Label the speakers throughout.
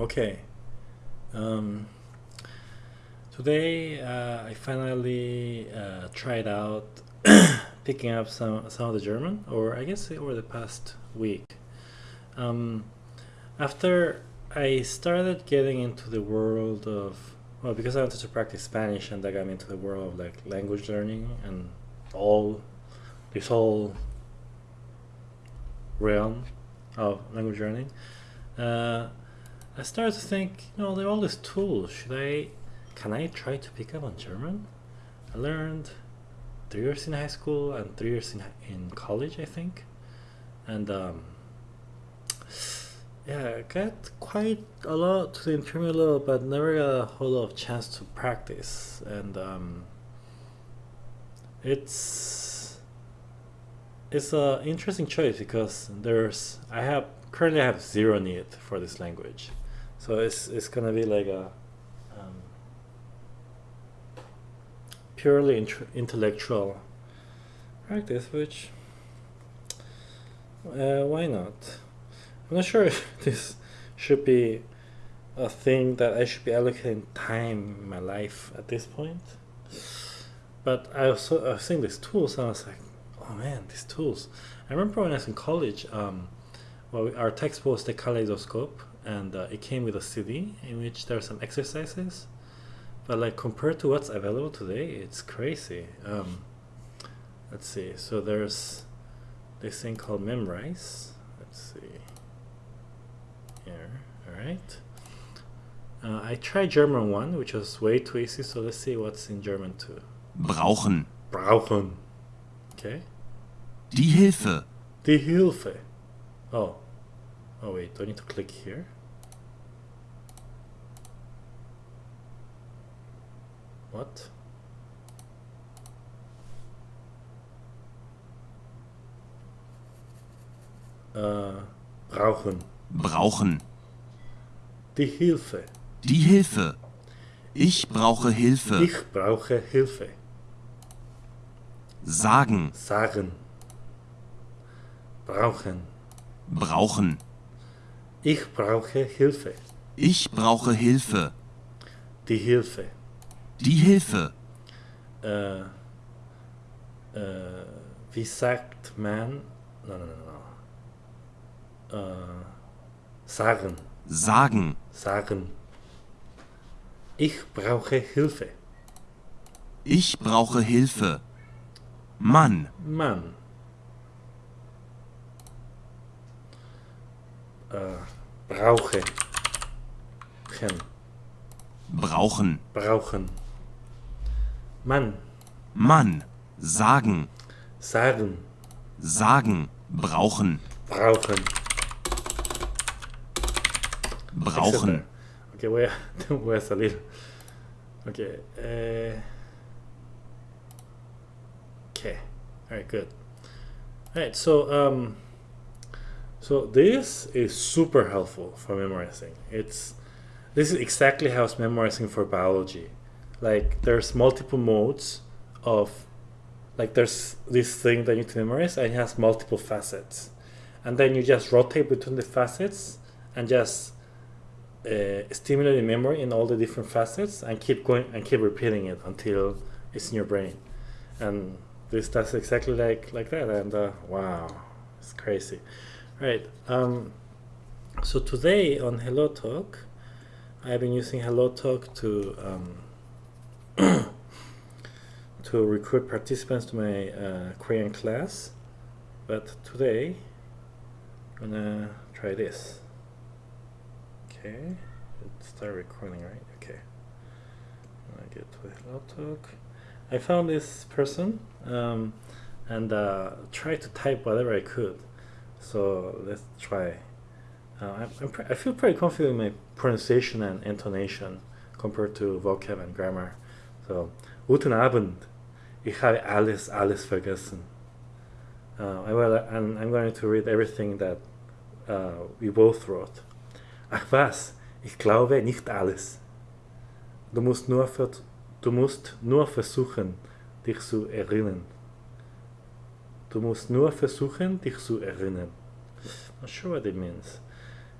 Speaker 1: Okay. Um, today uh, I finally uh, tried out picking up some some of the German, or I guess over the past week. Um, after I started getting into the world of well, because I wanted to practice Spanish, and that got me into the world of like language learning and all this whole realm of language learning. Uh, I started to think, you know, there are all these tools. Should I, can I try to pick up on German? I learned three years in high school and three years in in college, I think, and um, yeah, I got quite a lot to the intermediate level, but never got a whole lot of chance to practice, and um, it's it's an interesting choice because there's I have currently I have zero need for this language so it's it's gonna be like a um, purely intellectual practice, which uh, why not? I'm not sure if this should be a thing that I should be allocating time in my life at this point. But I also I was seeing these tools and I was like, oh man, these tools. I remember when I was in college, um, well, our textbook was the kaleidoscope, and uh, it came with a CD in which there are some exercises. But like compared to what's available today it's crazy. Um, let's see. So there's this thing called memrise. Let's see. Here. All right. Uh, I tried German 1 which was way too easy so let's see what's in German 2
Speaker 2: brauchen.
Speaker 1: Brauchen. Okay.
Speaker 2: Die Hilfe.
Speaker 1: Die Hilfe. Oh Oh wait, do I need to click here? What? Äh, brauchen.
Speaker 2: Brauchen.
Speaker 1: Die Hilfe.
Speaker 2: Die Hilfe. Ich brauche Hilfe.
Speaker 1: Ich brauche Hilfe.
Speaker 2: Sagen.
Speaker 1: Sagen. Brauchen.
Speaker 2: Brauchen.
Speaker 1: Ich brauche Hilfe.
Speaker 2: Ich brauche Hilfe.
Speaker 1: Die Hilfe.
Speaker 2: Die Hilfe.
Speaker 1: Äh, äh, wie sagt man? No, no, no, no. Äh, sagen.
Speaker 2: Sagen.
Speaker 1: Sagen. Ich brauche Hilfe.
Speaker 2: Ich brauche Hilfe. Mann.
Speaker 1: Mann. Äh, brauche.
Speaker 2: Brauchen.
Speaker 1: Brauchen. Mann.
Speaker 2: Mann. Sagen.
Speaker 1: Sagen.
Speaker 2: Sagen. Brauchen.
Speaker 1: Brauchen.
Speaker 2: Brauchen.
Speaker 1: Okay, voy a, voy a salir. Okay. Uh, okay. All right. Good. All right. So um. So this is super helpful for memorizing. It's this is exactly how it's memorizing for biology. Like there's multiple modes of like there's this thing that you need to memorize and it has multiple facets. And then you just rotate between the facets and just uh, stimulate the memory in all the different facets and keep going and keep repeating it until it's in your brain. And this does exactly like like that and uh, wow, it's crazy. Right. Um, so today on Hello Talk, I've been using Hello Talk to um, to recruit participants to my uh, Korean class. But today, I'm gonna try this. Okay, let's start recording, right? Okay. I get to Hello Talk. I found this person um, and uh, tried to type whatever I could. So let's try. Uh, I'm i feel pretty confident in my pronunciation and intonation compared to vocab and grammar. So, guten Abend. Ich habe alles, alles vergessen. Uh, I will, and I'm going to read everything that uh, we both wrote. Ach was, ich glaube nicht alles. Du musst nur, du musst nur versuchen, dich zu erinnern. Du musst nur versuchen, dich zu erinnern. Not sure what it means.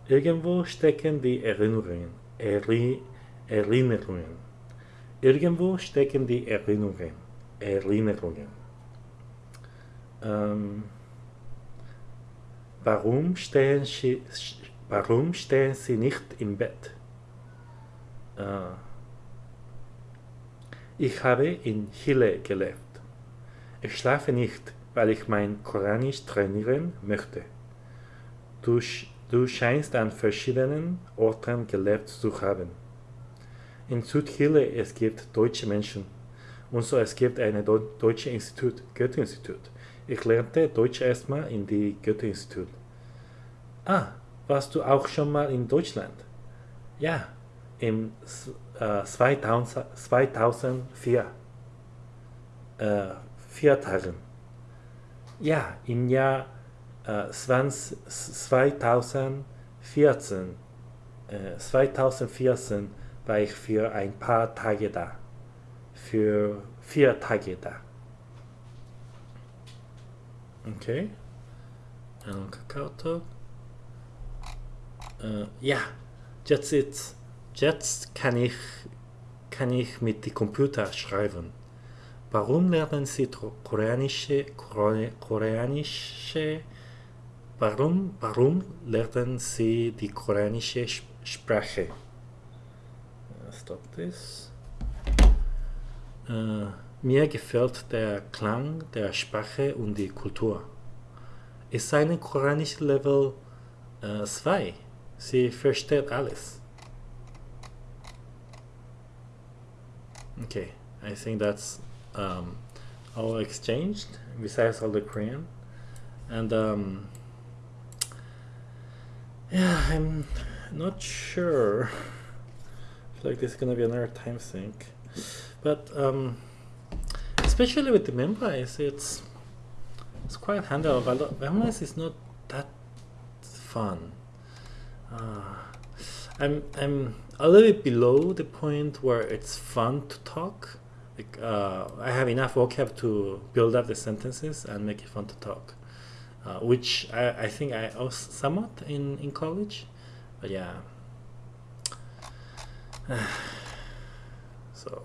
Speaker 1: Irgendwo stecken die Erinnerungen. Eri Erinnerungen. Irgendwo stecken die Erinnerungen. Erinnerungen. Ähm, warum, stehen Sie, warum stehen Sie nicht im Bett? Äh, ich habe in Chile gelebt. Ich schlafe nicht, weil ich mein Koranisch trainieren möchte. Du, du scheinst an verschiedenen Orten gelebt zu haben. In Südchile es gibt deutsche Menschen und so es gibt ein deutsche Institut, Goethe-Institut. Ich lernte Deutsch erstmal in die Goethe-Institut. Ah, warst du auch schon mal in Deutschland? Ja, im äh, 2000, 2004. Äh, vier Tagen. Ja, im Jahr äh, 20, 2014, äh, 2014 war ich für ein paar Tage da. Für vier Tage da. Okay. Ein Kakao-Talk. Äh, ja, jetzt, jetzt, jetzt kann ich, kann ich mit dem Computer schreiben. Warum lernen Sie koreanische, koreanische, warum, warum lernen Sie die koreanische Sprache? Stop this. Äh, mir gefällt der Klang der Sprache und die Kultur. Ist eine koreanische Level 2. Äh, Sie versteht alles. Okay, I think that's um, all exchanged besides all the Korean. And um, yeah, I'm not sure. Like this is gonna be another time sink, but um, especially with the Memrise, it's it's quite handleable. Memrise is not that fun. Uh, I'm I'm a little bit below the point where it's fun to talk like uh, I have enough vocab to build up the sentences and make it fun to talk, uh, which I, I think I also somewhat in in college, but yeah. so.